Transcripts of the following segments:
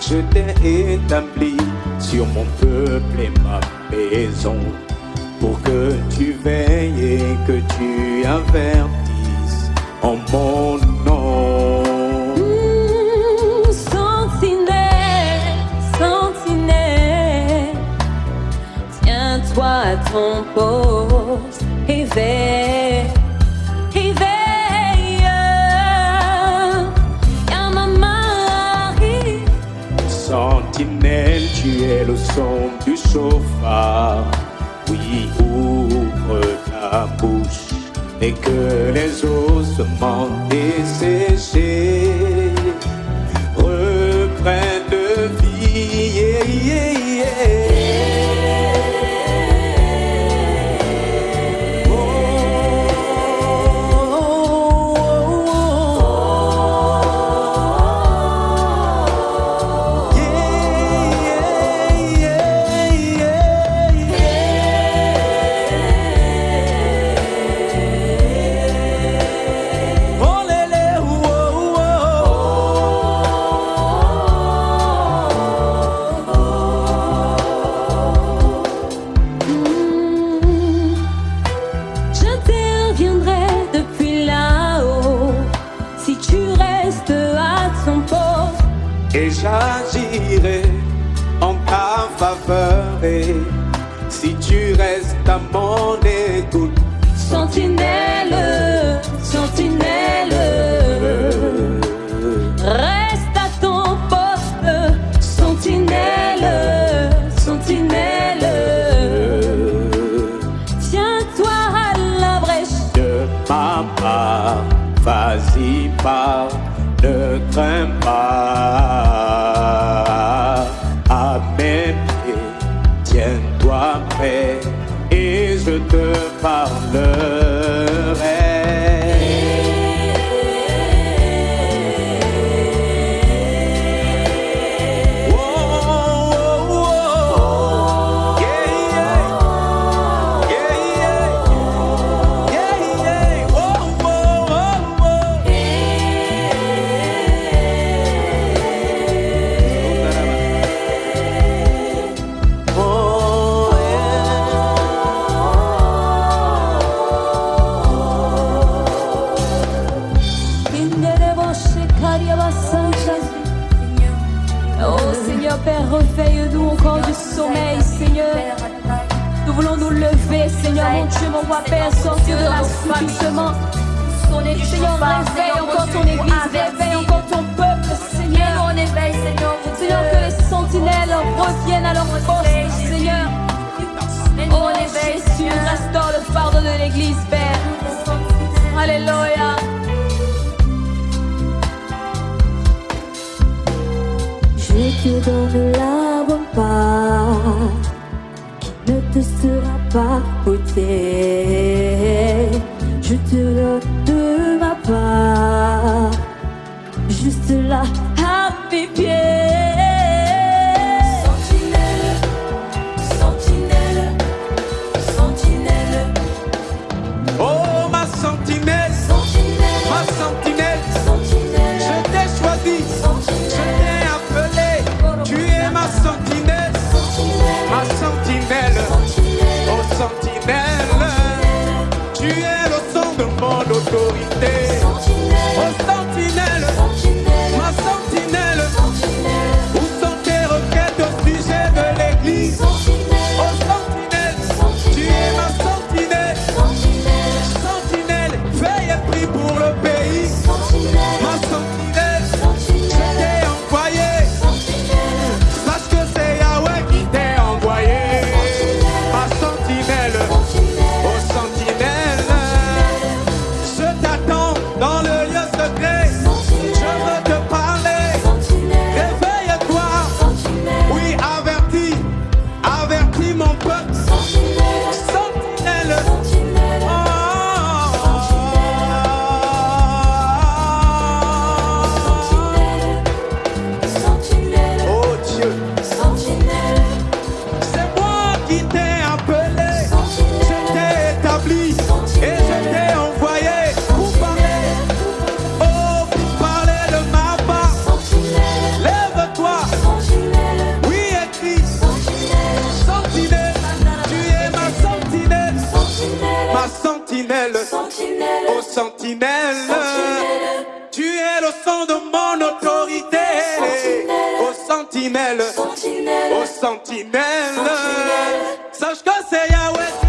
je t'ai établi sur mon peuple et ma maison, pour que tu veilles et que tu avertisses en mon nom. Mmh, sentinelle, sentinelle, tiens-toi à ton poste et veille. le son du chauffard. Oui, ouvre ta bouche et que les ossements dessinent. j'agirai en ta faveur. Et si tu restes à mon écoute, sentinelle. rock bed is the. Réveille-nous encore du sommeil, Seigneur. Nous voulons nous lever, Seigneur, mon Dieu, mon roi Père, sortir de l'assoupissement. Seigneur, réveille encore ton église, réveille encore ton peuple, Seigneur. Seigneur, que les sentinelles reviennent à leur poste, Seigneur. Te donne la part qui ne te sera pas ôtée. Je te donne de ma part, juste là à mes pieds. Sentinelle, oh sentinelle, tu es le son de mon autorité, oh sentinelle. Oh sentinelle, sache que c'est Yahweh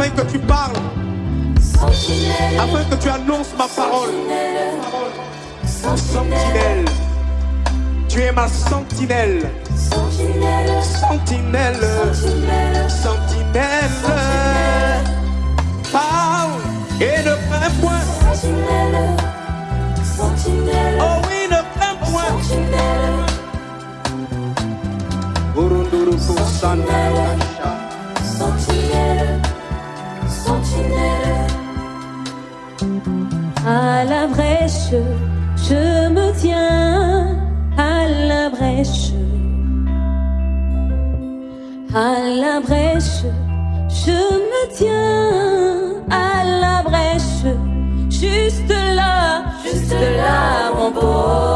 afin que tu parles, afin que tu annonces ma parole. Sentinelle, tu es ma sentinelle. Sentinelle, sentinelle. Parle et ne crains point. Oh oui, ne crains point. Urunduru À la brèche, je me tiens à la brèche. À la brèche, je me tiens à la brèche. Juste là, juste là, mon beau.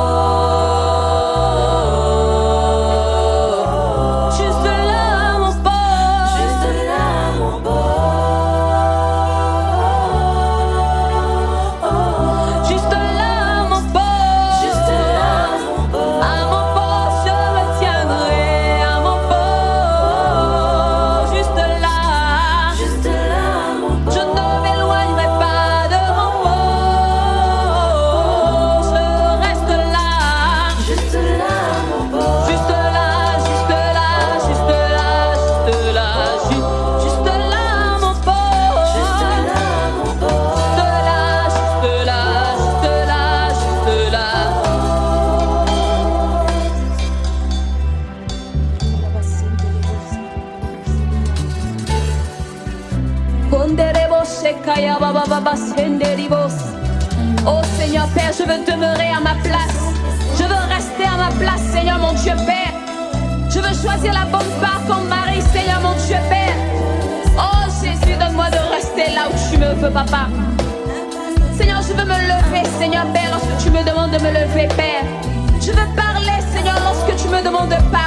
Oh Seigneur Père, je veux demeurer à ma place. Je veux rester à ma place, Seigneur mon Dieu Père. Je veux choisir la bonne part comme mari, Seigneur mon Dieu Père. Oh Jésus, donne-moi de rester là où tu me veux, papa. Seigneur, je veux me lever, Seigneur Père, lorsque tu me demandes de me lever, Père. Je veux parler, Seigneur, lorsque tu me demandes de parler.